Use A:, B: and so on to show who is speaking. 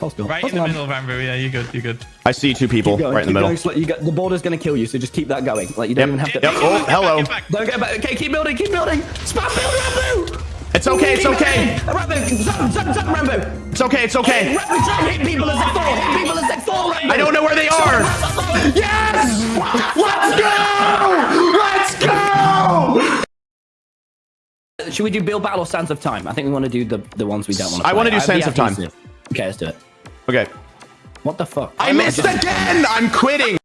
A: Hold still.
B: Right
A: Hold
B: in the
A: on.
B: middle, Rambo. Yeah, you're good. You're good.
C: I see two people
A: going,
C: right in the middle.
A: going slow. You got, the border's going to kill you, so just keep that going. Like you don't
C: Yep.
A: even have to.
C: Yep. Oh, hello.
B: Get back, get back.
A: Don't get back. Okay, keep building, keep building. Spam build, Rambo.
C: It's okay. It's okay.
A: building. Rambo, zap, zap, zap, Rambo.
C: It's okay. It's okay.
A: Rambo, try and hit people as they fall. Hit people as they fall, Rambo.
C: I don't know where they are. Yes! Let's go! Let's go!
A: Should we do Build Battle or Sands of Time? I think we want to do the, the ones we don't want to
C: I wanna do
A: have
C: Sands of Time.
A: Okay, let's do it.
C: Okay.
A: What the fuck?
C: I
A: I'm
C: missed again! I'm quitting!